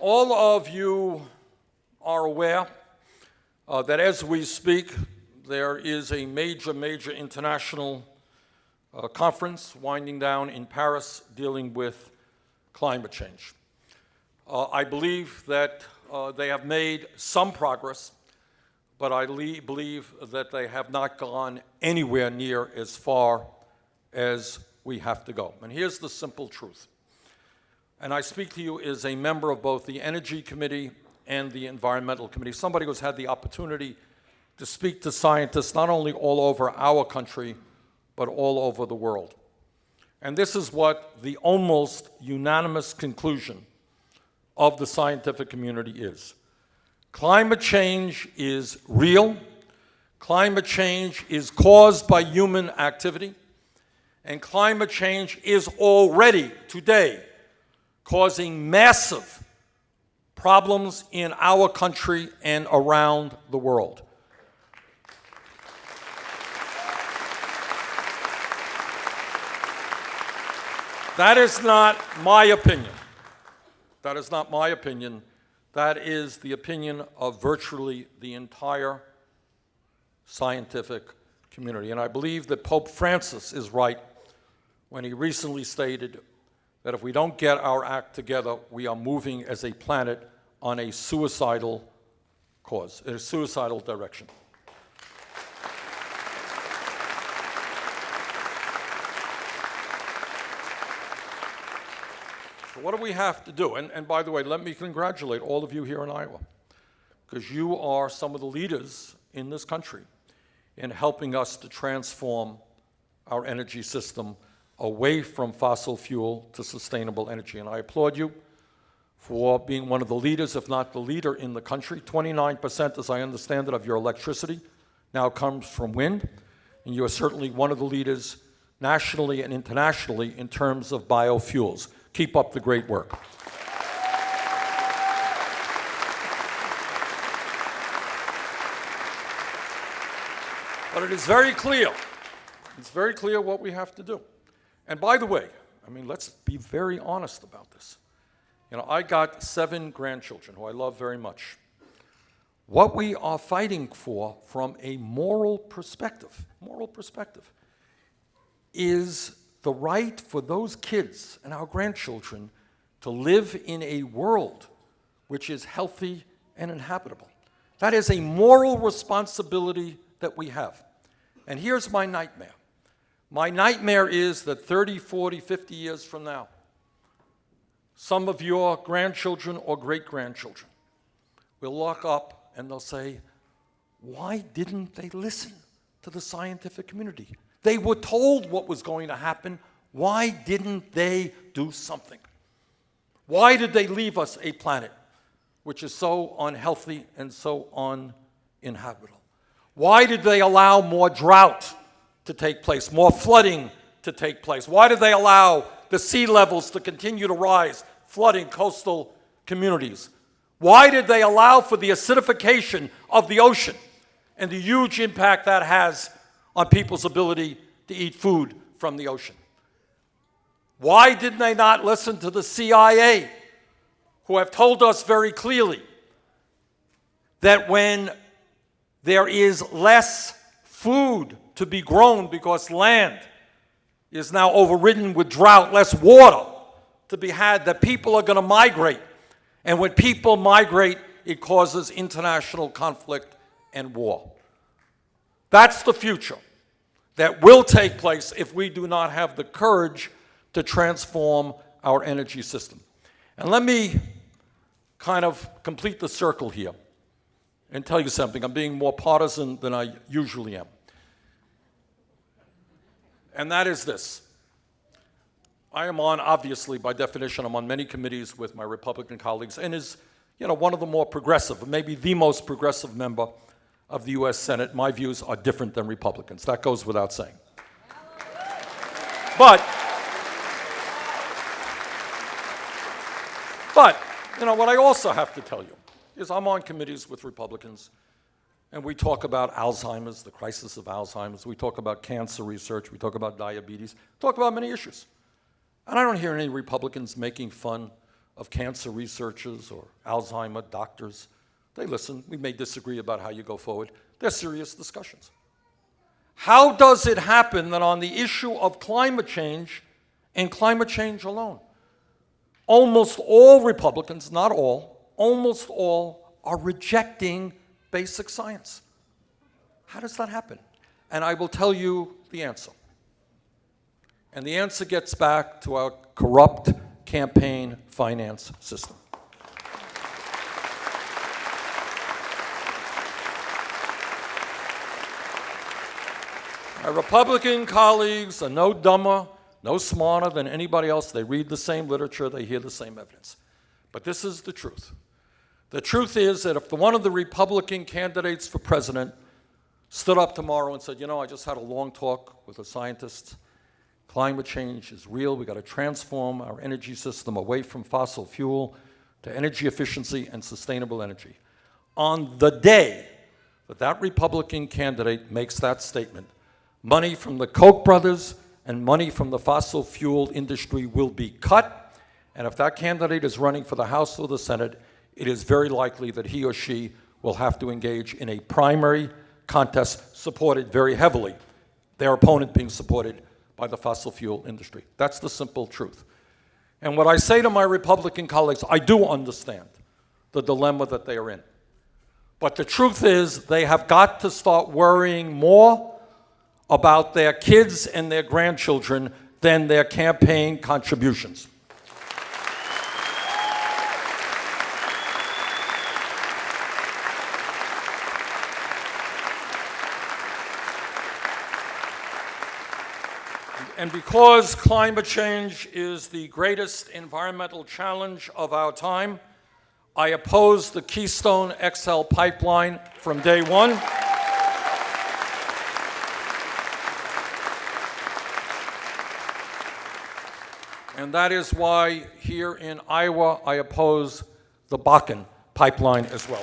All of you are aware uh, that as we speak, there is a major, major international uh, conference winding down in Paris dealing with climate change. Uh, I believe that uh, they have made some progress, but I believe that they have not gone anywhere near as far as we have to go. And here's the simple truth. And I speak to you as a member of both the Energy Committee and the Environmental Committee, somebody who's had the opportunity to speak to scientists not only all over our country, but all over the world. And this is what the almost unanimous conclusion of the scientific community is. Climate change is real. Climate change is caused by human activity. And climate change is already, today, causing massive problems in our country and around the world. That is not my opinion. That is not my opinion. That is the opinion of virtually the entire scientific community. And I believe that Pope Francis is right when he recently stated that if we don't get our act together, we are moving as a planet on a suicidal cause, a suicidal direction. So what do we have to do? And, and by the way, let me congratulate all of you here in Iowa, because you are some of the leaders in this country in helping us to transform our energy system away from fossil fuel to sustainable energy. And I applaud you for being one of the leaders, if not the leader in the country. 29%, as I understand it, of your electricity now comes from wind. And you are certainly one of the leaders nationally and internationally in terms of biofuels. Keep up the great work. But it is very clear, it's very clear what we have to do. And by the way, I mean, let's be very honest about this. You know, I got seven grandchildren who I love very much. What we are fighting for from a moral perspective, moral perspective, is the right for those kids and our grandchildren to live in a world which is healthy and inhabitable. That is a moral responsibility that we have. And here's my nightmare. My nightmare is that 30, 40, 50 years from now, some of your grandchildren or great-grandchildren will look up and they'll say, why didn't they listen to the scientific community? They were told what was going to happen. Why didn't they do something? Why did they leave us a planet which is so unhealthy and so uninhabitable? Why did they allow more drought to take place, more flooding to take place? Why did they allow the sea levels to continue to rise, flooding coastal communities? Why did they allow for the acidification of the ocean and the huge impact that has on people's ability to eat food from the ocean? Why didn't they not listen to the CIA, who have told us very clearly that when there is less food to be grown because land is now overridden with drought, less water to be had, that people are going to migrate. And when people migrate, it causes international conflict and war. That's the future that will take place if we do not have the courage to transform our energy system. And let me kind of complete the circle here and tell you something. I'm being more partisan than I usually am and that is this. I am on, obviously, by definition, I'm on many committees with my Republican colleagues, and is, you know, one of the more progressive, maybe the most progressive member of the U.S. Senate. My views are different than Republicans. That goes without saying. But, but, you know, what I also have to tell you is I'm on committees with Republicans and we talk about Alzheimer's, the crisis of Alzheimer's. We talk about cancer research. We talk about diabetes. talk about many issues. And I don't hear any Republicans making fun of cancer researchers or Alzheimer doctors. They listen. We may disagree about how you go forward. They're serious discussions. How does it happen that on the issue of climate change and climate change alone, almost all Republicans, not all, almost all are rejecting basic science? How does that happen? And I will tell you the answer. And the answer gets back to our corrupt campaign finance system. My Republican colleagues are no dumber, no smarter than anybody else. They read the same literature, they hear the same evidence. But this is the truth. The truth is that if one of the Republican candidates for president stood up tomorrow and said, you know, I just had a long talk with a scientist, climate change is real, we got to transform our energy system away from fossil fuel to energy efficiency and sustainable energy. On the day that that Republican candidate makes that statement, money from the Koch brothers and money from the fossil fuel industry will be cut. And if that candidate is running for the House or the Senate, it is very likely that he or she will have to engage in a primary contest supported very heavily, their opponent being supported by the fossil fuel industry. That's the simple truth. And what I say to my Republican colleagues, I do understand the dilemma that they are in. But the truth is, they have got to start worrying more about their kids and their grandchildren than their campaign contributions. And because climate change is the greatest environmental challenge of our time, I oppose the Keystone XL pipeline from day one. And that is why here in Iowa, I oppose the Bakken pipeline as well.